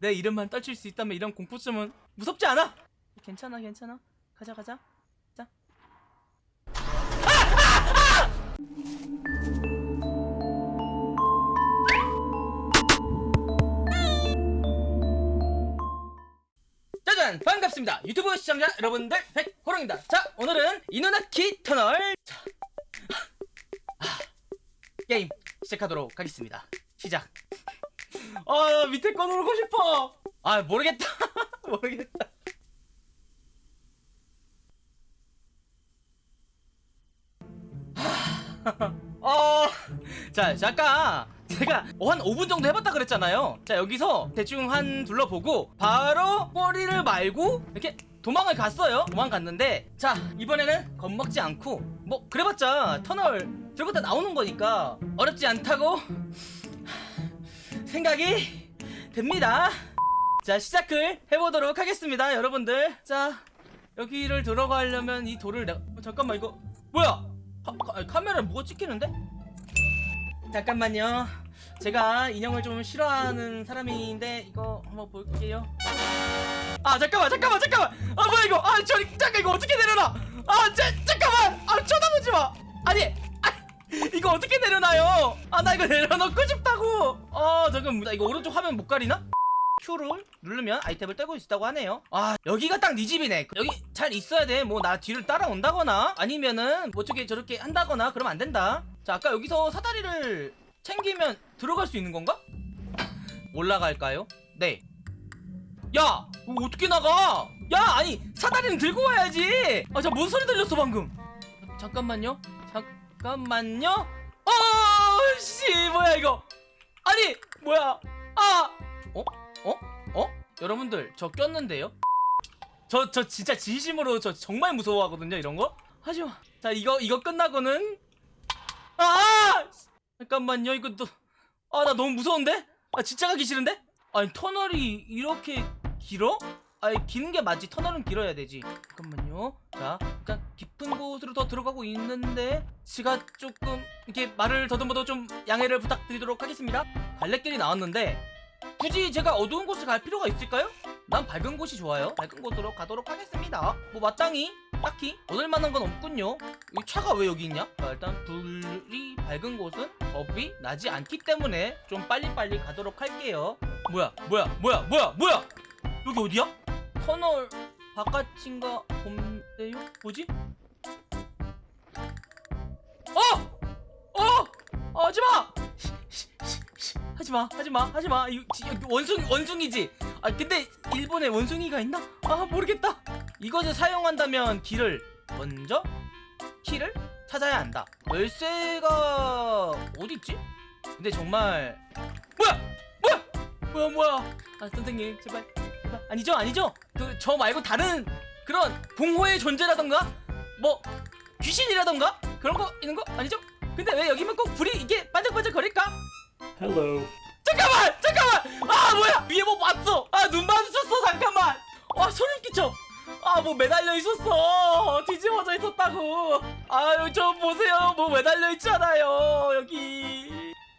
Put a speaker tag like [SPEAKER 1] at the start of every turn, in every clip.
[SPEAKER 1] 내 이름만 떨칠 수 있다면 이런 공포증은 무섭지 않아! 괜찮아 괜찮아. 가자 가자. 자. 짜잔! 반갑습니다. 유튜브 시청자 여러분들 백호롱입니다. 자 오늘은 이누나키 터널. 자, 아, 게임 시작하도록 하겠습니다. 시작 아 밑에 거 누르고 싶어 아 모르겠다 모르겠다 어, 자, 잠깐. 제가 한 5분 정도 해봤다 그랬잖아요. 자, 여기서 대충 한 둘러보고, 바로 꼬리를 말고, 이렇게 도망을 갔어요. 도망갔는데, 자, 이번에는 겁먹지 않고, 뭐, 그래봤자 터널 들어갔다 나오는 거니까, 어렵지 않다고 생각이 됩니다. 자, 시작을 해보도록 하겠습니다, 여러분들. 자, 여기를 들어가려면 이 돌을 내가, 어, 잠깐만, 이거, 뭐야? 카, 카, 카메라에 뭐가 찍히는데? 잠깐만요. 제가 인형을 좀 싫어하는 사람인데 이거 한번 볼게요. 아 잠깐만 잠깐만 잠깐만. 아 뭐야 이거? 아 저리 잠깐 이거 어떻게 내려놔? 아 자, 잠깐만. 아 쳐다보지 마. 아니 아, 이거 어떻게 내려놔요? 아 나 이거 내려놓고 싶다고. 아 잠깐 나 이거 오른쪽 화면 못 가리나? Q를 누르면 아이템을 떼고 있다고 하네요 아 여기가 딱 네 집이네 여기 잘 있어야 돼뭐 나 뒤를 따라온다거나 아니면은 뭐 저게 저렇게 한다거나 그러면 안 된다 자 아까 여기서 사다리를 챙기면 들어갈 수 있는 건가? 올라갈까요? 네 야! 이거 어떻게 나가? 야! 아니 사다리는 들고 와야지 아자뭔 소리 들렸어 방금 잠깐만요 잠깐만요 어! 씨 뭐야 이거 아니 뭐야 아! 어? 어? 어? 여러분들 저 꼈는데요? 저 저 진짜 진심으로 저 정말 무서워하거든요 이런 거 하지마 자 이거 이거 끝나고는 아 잠깐만요 이거 또아나 너무 무서운데 아 진짜 가기 싫은데 아니 터널이 이렇게 길어? 아니 기는 게 맞지. 터널은 길어야 되지. 잠깐만요. 자 일단 깊은 곳으로 더 들어가고 있는데 제가 조금 이렇게 말을 더듬어도 좀 양해를 부탁드리도록 하겠습니다. 갈래길이 나왔는데 굳이 제가 어두운 곳을 갈 필요가 있을까요? 난 밝은 곳이 좋아요. 밝은 곳으로 가도록 하겠습니다. 뭐 마땅히 딱히? 얻을 만한 건 없군요. 이 차가 왜 여기 있냐? 자, 일단 불이 밝은 곳은 겁이 나지 않기 때문에 좀 빨리빨리 가도록 할게요. 뭐야 뭐야 뭐야 뭐야 뭐야? 여기 어디야? 터널 바깥인가 본데요? 뭐지? 어! 어! 하지마! 하지마 하지마 하지마 여기 원숭이 원숭이지 아 근데 일본에 원숭이가 있나 아 모르겠다 이것을 사용한다면 길을 먼저 키를 찾아야 한다 열쇠가 어디 있지 근데 정말 뭐야 뭐야 뭐야 뭐야 아 선생님 제발 아니죠 아니죠. 그 저 말고 다른 그런 공허의 존재라던가 뭐 귀신이라던가 그런 거 있는 거 아니죠? 근데 왜 여기만 꼭 불이 이게 반짝반짝 거릴까?
[SPEAKER 2] Hello.
[SPEAKER 1] 잠깐만! 잠깐만! 아 뭐야! 위에 뭐 봤어! 아 눈 마주쳤어 잠깐만! 와 소름 끼쳐! 아 뭐 매달려 있었어. 뒤집어져 있었다고. 아유 좀 보세요. 뭐 매달려 있잖아요 여기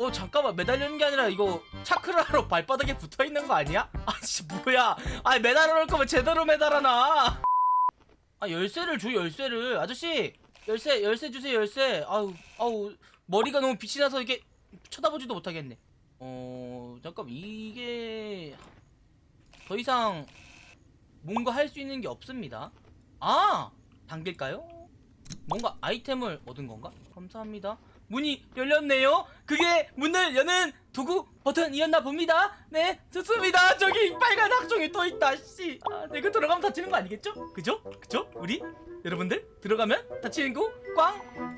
[SPEAKER 1] 어 잠깐만 매달려 있는 게 아니라 이거 차크라로 발바닥에 붙어 있는 거 아니야? 아씨 뭐야 아 매달아 놓을 거면 제대로 매달아놔 아 열쇠를 줘 열쇠를 아저씨 열쇠 열쇠 주세요 열쇠 아우 아우 머리가 너무 빛이 나서 이게 쳐다보지도 못하겠네. 어, 잠깐 이게 더 이상 뭔가 할 수 있는 게 없습니다. 아, 당길까요? 뭔가 아이템을 얻은 건가? 감사합니다. 문이 열렸네요. 그게 문을 여는 도구 버튼이었나 봅니다. 네, 좋습니다. 저기 빨간 학종이 또 있다. 씨, 아, 내가 들어가면 다치는 거 아니겠죠? 그죠? 그죠? 우리 여러분들 들어가면 다치는 거 꽝.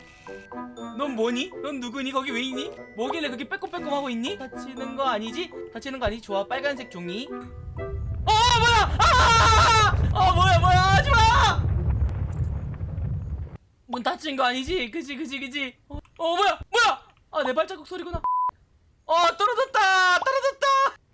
[SPEAKER 1] 넌 뭐니? 넌 누구니? 거기 왜 있니? 뭐길래 그렇게 빼꼼빼꼼 하고 있니? 다치는 거 아니지? 다치는 거 아니지? 좋아 빨간색 종이 어 뭐야 아! 어 뭐야 뭐야 하지 마 문 닫힌 거 아니지? 그지 그지 그지 어, 어 뭐야? 뭐야? 아 내 발자국 소리구나. 어 떨어졌다! 떨어졌다!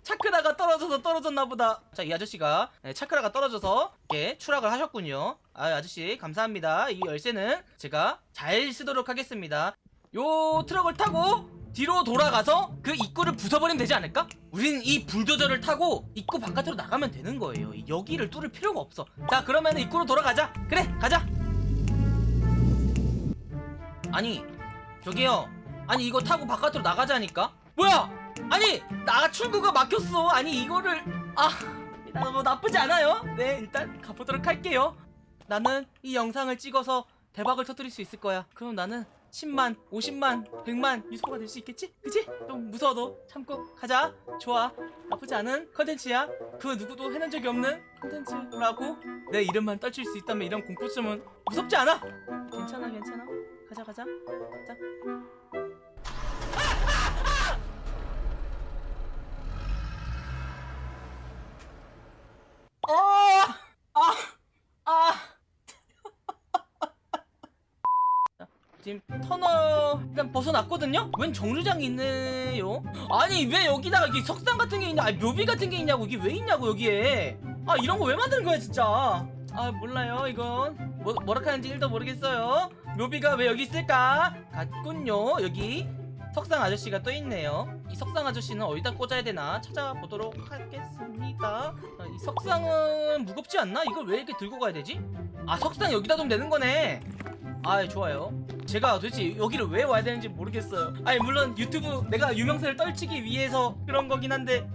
[SPEAKER 1] 차크라가 떨어져서 떨어졌나 보다. 자 이 아저씨가 네, 차크라가 떨어져서 이렇게 추락을 하셨군요. 아 아저씨 감사합니다. 이 열쇠는 제가 잘 쓰도록 하겠습니다. 요 트럭을 타고 뒤로 돌아가서 그 입구를 부숴버리면 되지 않을까? 우린 이 불도저를 타고 입구 바깥으로 나가면 되는 거예요. 이 여기를 뚫을 필요가 없어. 자 그러면 입구로 돌아가자. 그래 가자. 아니 저기요. 아니 이거 타고 바깥으로 나가자니까? 뭐야? 아니 나 출구가 막혔어. 아니 이거를. 아나뭐 나쁘지 않아요. 네 일단 가보도록 할게요. 나는 이 영상을 찍어서 대박을 터뜨릴 수 있을 거야. 그럼 나는 10만 50만 100만 유소가 될 수 있겠지? 그치? 좀 무서워도 참고 가자. 좋아. 나쁘지 않은 컨텐츠야. 그 누구도 해낸 적이 없는 컨텐츠라고 내 이름만 떨칠 수 있다면 이런 공포증은 무섭지 않아. 괜찮아 괜찮아 가자 가자 가자 어! 아! 아! 자, 지금 터널 일단 벗어났거든요? 웬 정류장이 있네요? 아니 왜 여기다가 이게 석상 같은 게 있냐 아니 묘비 같은 게 있냐고 이게 왜 있냐고 여기에 아 이런 거 왜 만드는 거야 진짜 아 몰라요 이건 뭐, 뭐라 하는지 1도 모르겠어요 묘비가 왜 여기 있을까? 같군요. 여기 석상 아저씨가 또 있네요. 이 석상 아저씨는 어디다 꽂아야 되나 찾아보도록 하겠습니다. 아, 이 석상은 무겁지 않나? 이걸 왜 이렇게 들고 가야 되지? 아 석상 여기다 두면 되는 거네. 아 좋아요. 제가 도대체 여기를 왜 와야 되는지 모르겠어요. 아니 물론 유튜브 내가 유명세를 떨치기 위해서 그런 거긴 한데.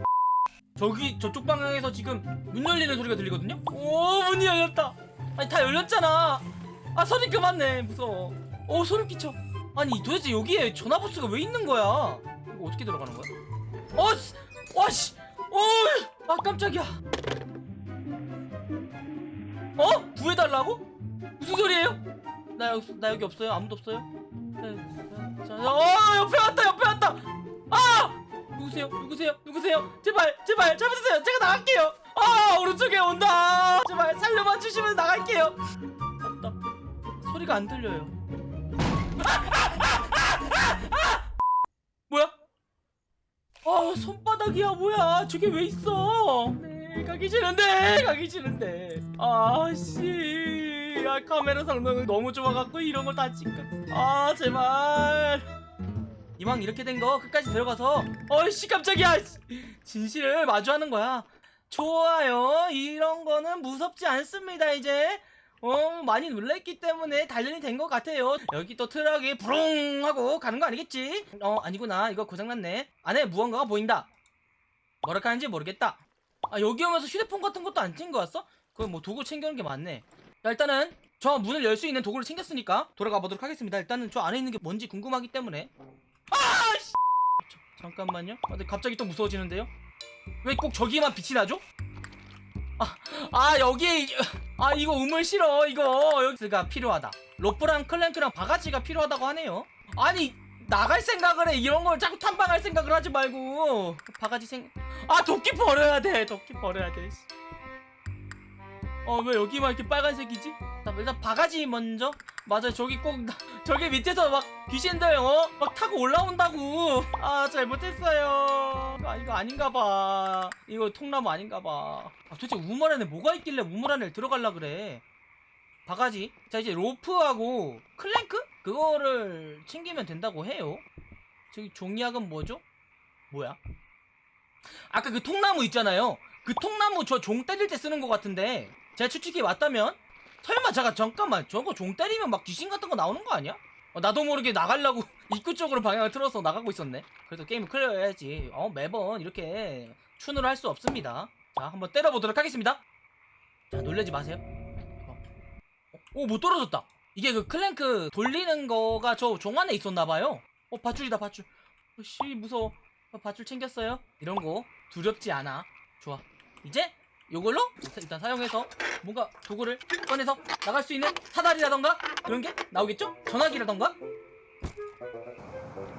[SPEAKER 1] 저기 저쪽 방향에서 지금 문 열리는 소리가 들리거든요? 오 문이 열렸다. 아니 다 열렸잖아 아 소리 그만네. 무서워. 오 소름 끼쳐 아니 도대체 여기에 전화부스가 왜 있는 거야? 이거 어떻게 들어가는 거야? 어씨. 와씨. 오아 깜짝이야. 어? 구해달라고? 무슨 소리예요? 나 여기 나 여기 없어요? 아무도 없어요? 네, 어 옆에 왔다 옆에 왔다. 아! 누구세요? 누구세요? 누구세요? 제발 제발 잡아주세요. 제가 나갈게요. 아 오른쪽에 온다. 제발 살려만 주시면 나갈게요 소리가 안 들려요. 뭐야? 아 손바닥이야 뭐야? 저게 왜 있어? 네 가기 싫은데 가기 싫은데. 아씨. 아 카메라 성능은 너무 좋아갖고 이런 걸 다 찍고 아 제발. 이왕 이렇게 된 거 끝까지 들어가서. 어이씨 깜짝이야. 씨. 진실을 마주하는 거야. 좋아요. 이런 거는 무섭지 않습니다 이제 어 많이 놀랬기 때문에 단련이 된 것 같아요. 여기 또 트럭이 부릉 하고 가는 거 아니겠지? 어 아니구나. 이거 고장났네. 안에 무언가가 보인다. 뭐라 하는지 모르겠다. 아 여기 오면서 휴대폰 같은 것도 안 챙겨 왔어? 그럼 뭐 도구 챙겨오는 게 많네. 자 일단은 저 문을 열 수 있는 도구를 챙겼으니까 돌아가 보도록 하겠습니다. 일단은 저 안에 있는 게 뭔지 궁금하기 때문에. 아 씨! 잠깐만요. 아, 근데 갑자기 또 무서워지는데요? 왜 꼭 저기만 빛이 나죠? 아, 아 여기 아 이거 우물 싫어 이거. 여기가 필요하다. 로프랑 클랭크랑 바가지가 필요하다고 하네요. 아니 나갈 생각을 해. 이런 걸 자꾸 탐방할 생각을 하지 말고. 바가지 생 아 도끼 버려야 돼. 도끼 버려야 돼어왜 여기만 이렇게 빨간색이지? 나 일단 바가지 먼저? 맞아 저기 꼭 나- 저기 밑에서 막 귀신들 어 막 타고 올라온다고. 아 잘못했어요. 아 이거 아닌가 봐. 이거 통나무 아닌가 봐. 아, 도대체 우물 안에 뭐가 있길래 우물 안에 들어갈라 그래? 바가지? 자 이제 로프하고 클랭크? 그거를 챙기면 된다고 해요. 저기 종이약은 뭐죠? 뭐야? 아까 그 통나무 있잖아요. 그 통나무 저 종 때릴 때 쓰는 것 같은데 제가 추측이 맞다면 설마 잠깐 잠깐만 저거 종 때리면 막 귀신 같은 거 나오는 거 아니야? 어, 나도 모르게 나가려고 입구 쪽으로 방향을 틀어서 나가고 있었네. 그래서 게임을 클리어 해야지. 어 매번 이렇게 추노를 할 수 없습니다. 자 한번 때려보도록 하겠습니다. 자 놀라지 마세요. 어. 오 뭐 떨어졌다. 이게 그 크랭크 돌리는 거가 저 종 안에 있었나봐요. 어 밧줄이다 밧줄. 어씨 무서워. 어, 밧줄 챙겼어요. 이런 거 두렵지 않아. 좋아. 이제 요걸로 일단 사용해서 뭔가 도구를 꺼내서 나갈 수 있는 사다리라던가 그런 게 나오겠죠? 전화기라던가?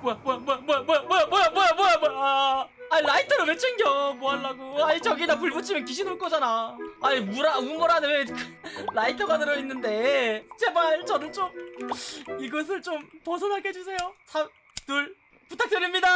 [SPEAKER 1] 뭐야 뭐야 뭐야 뭐야 뭐야 뭐야 뭐야 뭐야 뭐야 뭐야. 아, 라이터를 왜 챙겨? 뭐 하려고? 아니 저기다 불 붙이면 귀신 올 거잖아. 아니 우물 안에 왜 라이터가 들어있는데. 제발 저를 좀 이것을 좀 벗어나게 해주세요. 3, 둘 부탁드립니다.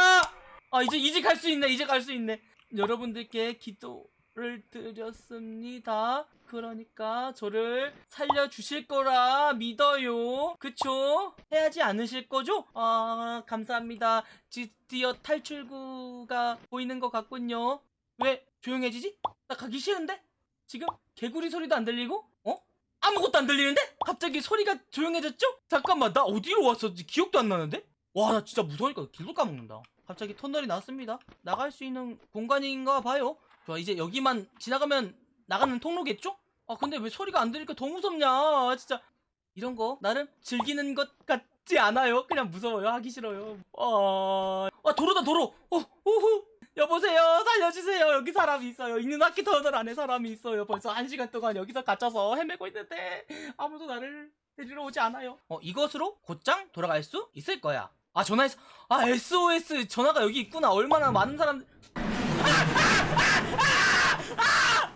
[SPEAKER 1] 아 이제 갈수 있네 갈수 있네. 여러분들께 기도 부탁을 드렸습니다. 그러니까 저를 살려주실 거라 믿어요. 그쵸? 해야지 않으실 거죠? 아, 감사합니다. 드디어 탈출구가 보이는 것 같군요. 왜 조용해지지? 나 가기 싫은데? 지금 개구리 소리도 안 들리고? 어? 아무것도 안 들리는데? 갑자기 소리가 조용해졌죠? 잠깐만, 나 어디로 왔었지? 기억도 안 나는데? 와, 나 진짜 무서우니까 길도 까먹는다. 갑자기 터널이 나왔습니다. 나갈 수 있는 공간인가 봐요. 좋아, 이제 여기만 지나가면 나가는 통로겠죠? 아, 근데 왜 소리가 안 들리니까 더 무섭냐? 진짜. 이런 거 나름 즐기는 것 같지 않아요? 그냥 무서워요. 하기 싫어요. 아, 아 도로다 도로. 어, 오호. 여보세요. 살려주세요. 여기 사람이 있어요. 있는 학기 터널 안에 사람이 있어요. 벌써 한 시간 동안 여기서 갇혀서 헤매고 있는데 아무도 나를 데리러 오지 않아요. 어, 이것으로 곧장 돌아갈 수 있을 거야. 아, 전화했어. 아, SOS 전화가 여기 있구나. 얼마나 많은 사람. 아, 아, 아, Ah! Ah!